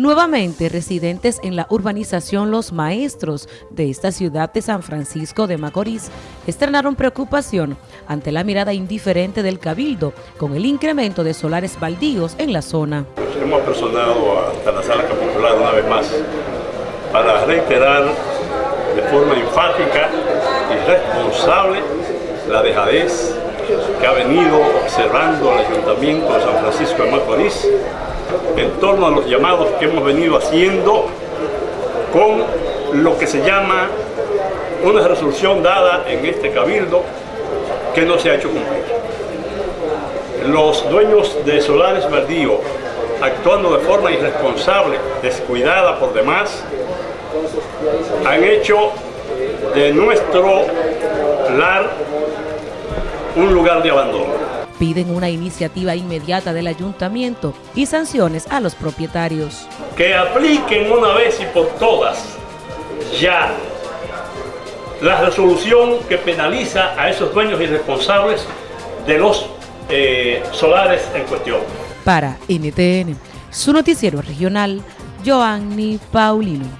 Nuevamente, residentes en la urbanización Los Maestros de esta ciudad de San Francisco de Macorís externaron preocupación ante la mirada indiferente del Cabildo con el incremento de solares baldíos en la zona. Hemos personado hasta la sala capitular una vez más para reiterar de forma enfática y responsable la dejadez que ha venido observando el Ayuntamiento de San Francisco de Macorís en torno a los llamados que hemos venido haciendo con lo que se llama una resolución dada en este cabildo que no se ha hecho cumplir. Los dueños de solares baldíos, actuando de forma irresponsable, descuidada por demás, han hecho de nuestro lar un lugar de abandono piden una iniciativa inmediata del ayuntamiento y sanciones a los propietarios. Que apliquen una vez y por todas ya la resolución que penaliza a esos dueños irresponsables de los eh, solares en cuestión. Para NTN, su noticiero regional, Joanny Paulino.